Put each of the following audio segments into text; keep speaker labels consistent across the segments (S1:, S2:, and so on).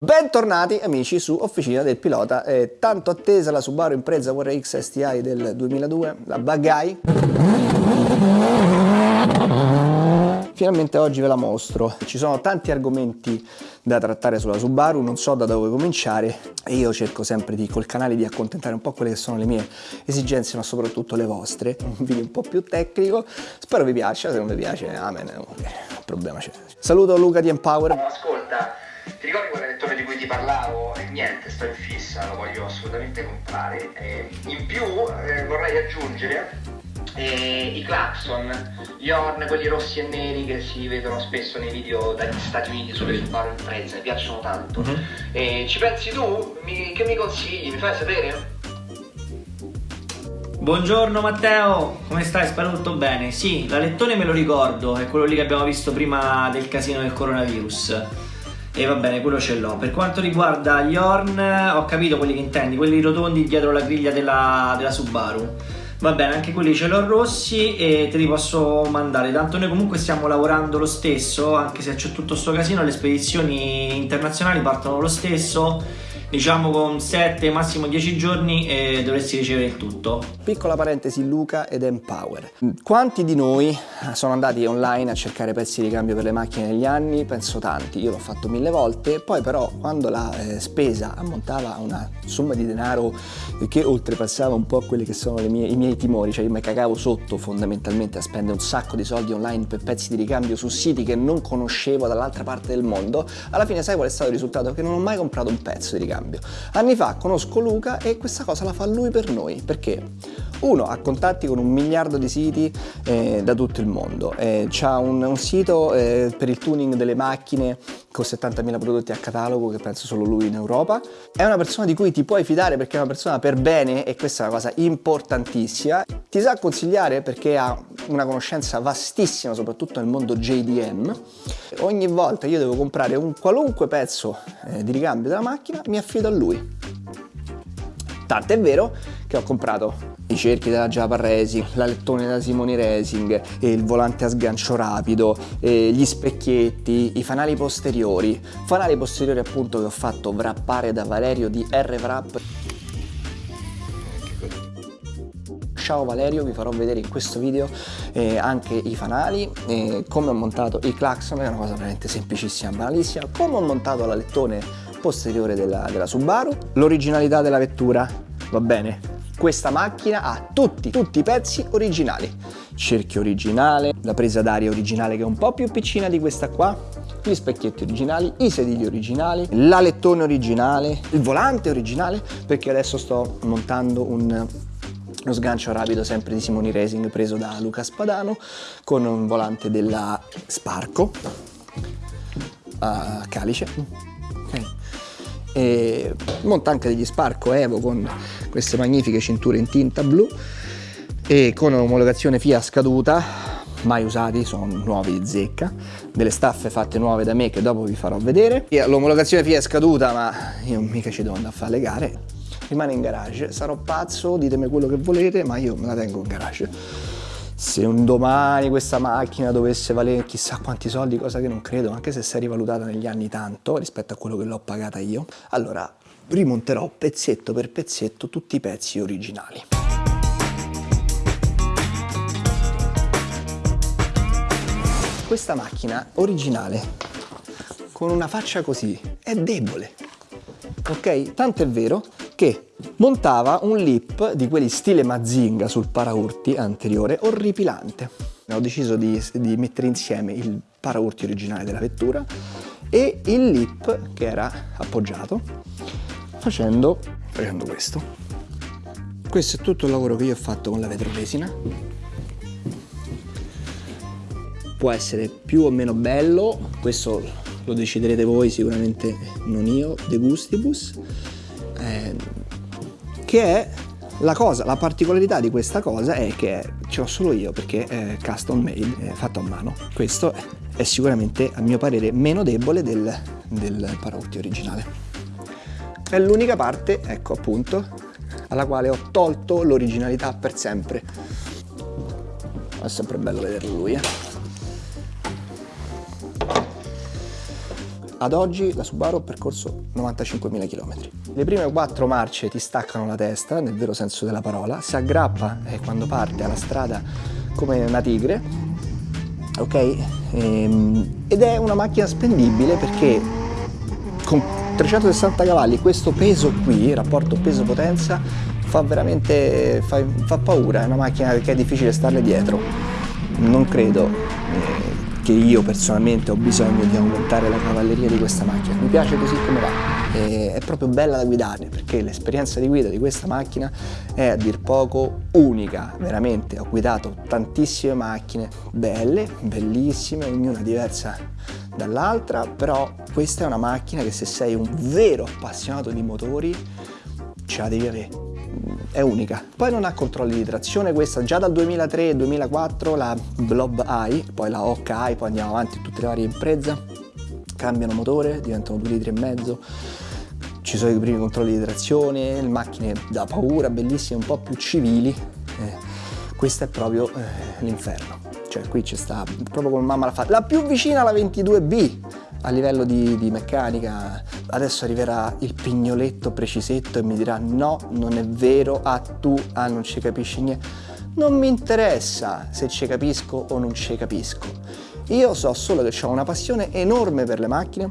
S1: Bentornati amici su Officina del Pilota, eh, tanto attesa la Subaru Impreza WRX STI del 2002, la Bagai. Finalmente oggi ve la mostro. Ci sono tanti argomenti da trattare sulla Subaru, non so da dove cominciare e io cerco sempre di, col canale di accontentare un po' quelle che sono le mie esigenze ma soprattutto le vostre. Un video un po' più tecnico, spero vi piaccia, se non vi piace, amen, problema c'è. Saluto Luca di Empower.
S2: Ascolta, ti ricordi quel lettore di cui ti parlavo? E niente, sto in fissa, lo voglio assolutamente comprare. E in più eh, vorrei aggiungere eh, i clacson, gli horn, quelli rossi e neri che si vedono spesso nei video dagli Stati Uniti sulle Subaru Impreza, mi piacciono tanto. Mm-hmm. E ci pensi tu? Mi, che mi consigli? Mi fai sapere?
S3: Buongiorno Matteo, come stai? Spero tutto bene. Sì, l'alettone me lo ricordo, è quello lì che abbiamo visto prima del casino del coronavirus e va bene, quello ce l'ho. Per quanto riguarda gli horn, ho capito quelli che intendi, quelli rotondi dietro la griglia della, della Subaru. Va bene, anche quelli ce l'ho rossi e te li posso mandare. Tanto noi comunque stiamo lavorando lo stesso, anche se c'è tutto sto casino, le spedizioni internazionali partono lo stesso diciamo con 7 massimo 10 giorni e dovresti ricevere il tutto.
S1: Piccola parentesi Luca ed Empower. Quanti di noi sono andati online a cercare pezzi di cambio per le macchine negli anni? Penso tanti, io l'ho fatto mille volte, poi però quando la eh, spesa ammontava a una somma di denaro che oltrepassava un po' quelli che sono mie, i miei timori, cioè io mi cagavo sotto fondamentalmente a spendere un sacco di soldi online per pezzi di ricambio su siti che non conoscevo dall'altra parte del mondo, alla fine sai qual è stato il risultato? Che non ho mai comprato un pezzo di ricambio cambio. Anni fa conosco Luca e questa cosa la fa lui per noi, perché uno ha contatti con un miliardo di siti eh, da tutto il mondo, eh, ha un, un, sito eh, per il tuning delle macchine con 70.000 prodotti a catalogo che penso solo lui in Europa, è una persona di cui ti puoi fidare perché è una persona per bene e questa è una cosa importantissima, ti sa consigliare perché ha una conoscenza vastissima soprattutto nel mondo JDM, ogni volta io devo comprare un qualunque pezzo eh, di ricambio della macchina mi affido a lui. Tanto è vero che ho comprato. I cerchi della Java Racing, la lettone da Simoni Racing, il volante a sgancio rapido, gli specchietti, i fanali posteriori, fanali posteriori appunto che ho fatto wrappare da Valerio di R-Wrap ciao Valerio vi farò vedere in questo video eh, anche i fanali eh, come ho montato i clacson è una cosa veramente semplicissima banalissima. Come ho montato la lettone posteriore della, della Subaru l'originalità della vettura va bene questa macchina ha tutti, tutti i pezzi originali. Cerchio originale, la presa d'aria originale che è un po' più piccina di questa qua, gli specchietti originali, i sedili originali, la lettone originale, il volante originale, perché adesso sto montando un uno sgancio rapido sempre di Simoni Racing preso da Luca Spadano con un volante della Sparco a calice. E monta anche degli Sparco Evo con queste magnifiche cinture in tinta blu e con omologazione FIA scaduta mai usati, sono nuovi di zecca, delle staffe fatte nuove da me che dopo vi farò vedere. L'omologazione FIA è scaduta ma io mica ci devo andare a fare le gare, rimane in garage, sarò pazzo, ditemi quello che volete ma io me la tengo in garage. Se un domani questa macchina dovesse valere chissà quanti soldi, cosa che non credo, anche se si è rivalutata negli anni tanto rispetto a quello che l'ho pagata io, allora rimonterò pezzetto per pezzetto tutti i pezzi originali. Questa macchina originale, con una faccia così, è debole. Ok? Tanto è vero che montava un lip di quelli stile Mazinga sul paraurti anteriore orripilante. Ho deciso di, di mettere insieme il paraurti originale della vettura e il lip che era appoggiato facendo, facendo questo. Questo è tutto il lavoro che io ho fatto con la vetroresina. Può essere più o meno bello, questo lo deciderete voi, sicuramente non io, de gustibus, che è la cosa, la particolarità di questa cosa è che ce l'ho solo io perché è custom made, è fatto a mano. Questo è sicuramente, a mio parere, meno debole del, del Parotti originale. È l'unica parte, ecco appunto, alla quale ho tolto l'originalità per sempre. È sempre bello vederlo lui, eh. Ad oggi la Subaru ha percorso 95.000 km. Le prime quattro marce ti staccano la testa, nel vero senso della parola, si aggrappa eh, quando parte alla strada come una tigre, ok? Ehm, ed è una macchina spendibile perché con 360 cavalli questo peso qui, rapporto peso-potenza, fa veramente fa, fa paura, è una macchina che è difficile starle dietro. Non credo eh, che io personalmente ho bisogno di aumentare la cavalleria di questa macchina. Mi piace così come va, e è proprio bella da guidare perché l'esperienza di guida di questa macchina è a dir poco unica, veramente. Ho guidato tantissime macchine belle, bellissime, ognuna diversa dall'altra, però questa è una macchina che se sei un vero appassionato di motori ce la devi avere è unica. Poi non ha controlli di trazione, questa già dal 2003-2004 la Blob Eye, poi la Hawk Eye, poi andiamo avanti tutte le varie imprese, cambiano motore, diventano 2 litri e mezzo, ci sono i primi controlli di trazione, le macchine da paura, bellissime, un po' più civili, eh, questo è proprio eh, l'inferno, cioè qui ci sta proprio come mamma l'ha fatta, la più vicina alla 22B, a livello di, di, meccanica adesso arriverà il pignoletto precisetto e mi dirà no non è vero ah tu ah non ci capisci niente non mi interessa se ci capisco o non ci capisco io so solo che ho una passione enorme per le macchine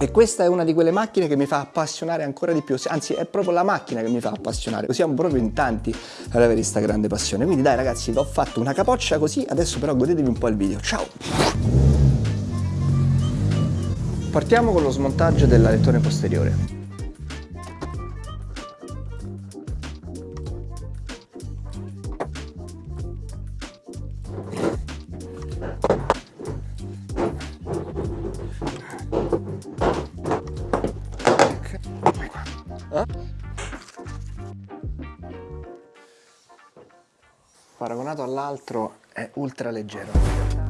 S1: e questa è una di quelle macchine che mi fa appassionare ancora di più, anzi è proprio la macchina che mi fa appassionare, siamo proprio in tanti ad avere questa grande passione. Quindi dai ragazzi, ho fatto una capoccia così, adesso però godetevi un po' il video. Ciao! Partiamo con lo smontaggio dell'alettone posteriore. Paragonato all'altro è ultra leggero.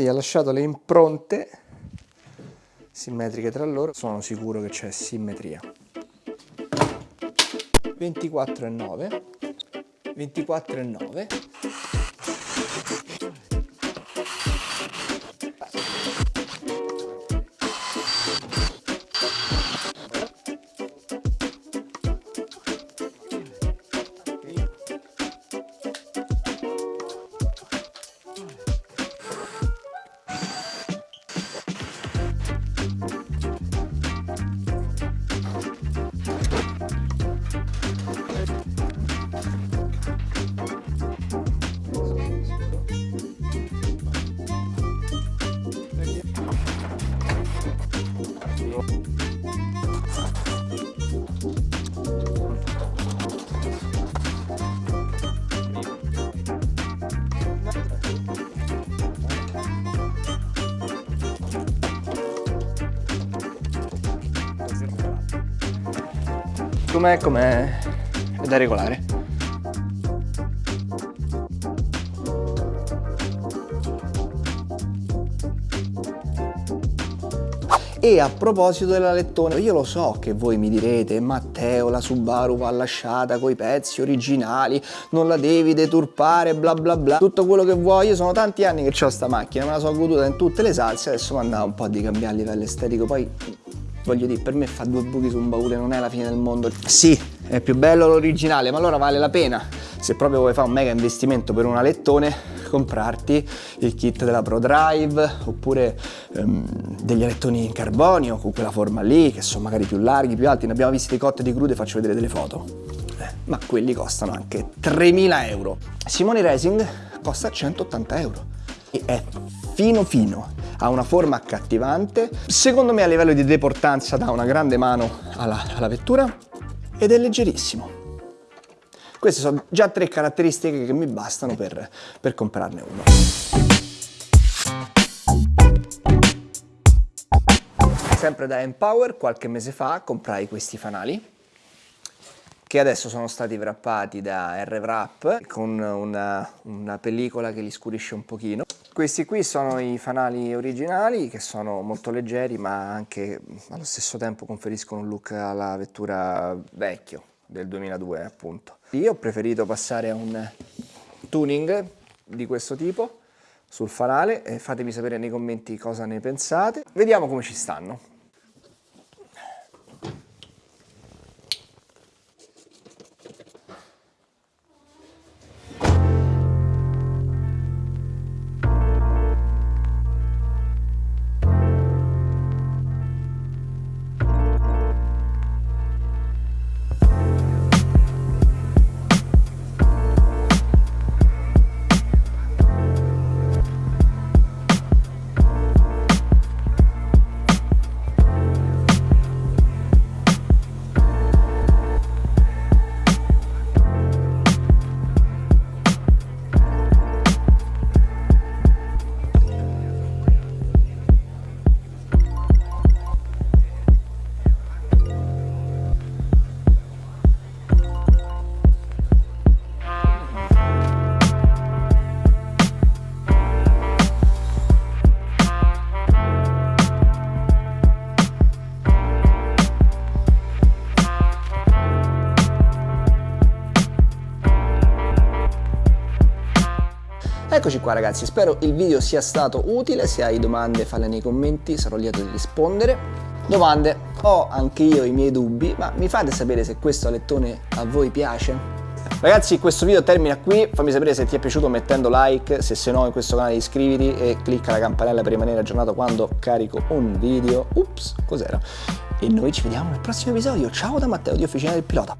S1: Vedi, ha lasciato le impronte simmetriche tra loro. Sono sicuro che c'è simmetria. 24,9 24,9 Com'è, com'è? È da regolare. E a proposito della lettone, io lo so che voi mi direte Matteo, la Subaru va lasciata coi pezzi originali, non la devi deturpare, bla bla bla. Tutto quello che vuoi, io sono tanti anni che ho sta macchina, me la sono goduta in tutte le salse, adesso mi andava un po' di cambiare a livello estetico, poi voglio dire, per me fa due buchi su un baule non è la fine del mondo. Sì, è più bello l'originale, ma allora vale la pena, se proprio vuoi fare un mega investimento per un alettone, comprarti il kit della ProDrive oppure um, degli alettoni in carbonio con quella forma lì, che sono magari più larghi, più alti. Ne abbiamo visti di cotte di crude, faccio vedere delle foto. Eh, ma quelli costano anche 3.000 euro. Simone Racing costa 180 euro e è fino fino, ha una forma accattivante, secondo me a livello di deportanza dà una grande mano alla, alla vettura ed è leggerissimo. Queste sono già tre caratteristiche che mi bastano per, per comprarne uno. Sempre da Empower, qualche mese fa comprai questi fanali che adesso sono stati wrappati da R-Wrap con una, una pellicola che li scurisce un pochino. Questi qui sono i fanali originali che sono molto leggeri ma anche allo stesso tempo conferiscono un look alla vettura vecchio del 2002 appunto. Io ho preferito passare a un tuning di questo tipo sul fanale fatemi sapere nei commenti cosa ne pensate. Vediamo come ci stanno. Eccoci qua ragazzi, spero il video sia stato utile, se hai domande falle nei commenti, sarò lieto di rispondere. Domande, ho anche io i miei dubbi, ma mi fate sapere se questo alettone a voi piace? Ragazzi questo video termina qui, fammi sapere se ti è piaciuto mettendo like, se sei nuovo in questo canale iscriviti e clicca la campanella per rimanere aggiornato quando carico un video. Ups, cos'era? E noi ci vediamo nel prossimo episodio, ciao da Matteo di Officina del Pilota.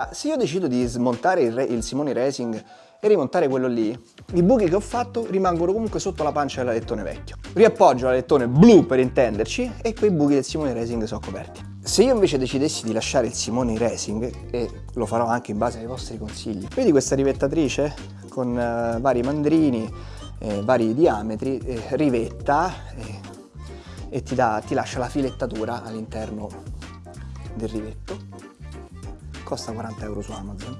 S1: Ah, se io decido di smontare il, il Simone Racing e rimontare quello lì, i buchi che ho fatto rimangono comunque sotto la pancia dell'alettone vecchio. Riappoggio l'alettone blu per intenderci e quei buchi del Simone Racing sono coperti. Se io invece decidessi di lasciare il Simone Racing, e lo farò anche in base ai vostri consigli, vedi questa rivettatrice con uh, vari mandrini, eh, vari diametri, eh, rivetta eh, e ti, dà, ti lascia la filettatura all'interno del rivetto costa 40 euro su Amazon.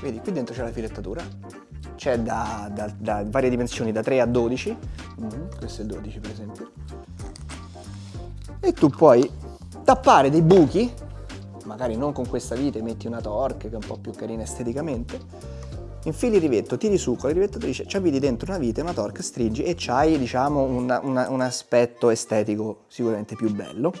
S1: Vedi, qui dentro c'è la filettatura, c'è da, da, da, varie dimensioni, da 3 a 12, mm, questo è 12 per esempio, e tu puoi tappare dei buchi, magari non con questa vite, metti una torque che è un po' più carina esteticamente, infili il rivetto, tiri su con la rivettatrice, ci avviti dentro una vite, una torque, stringi e c'hai diciamo una, una, un aspetto estetico sicuramente più bello.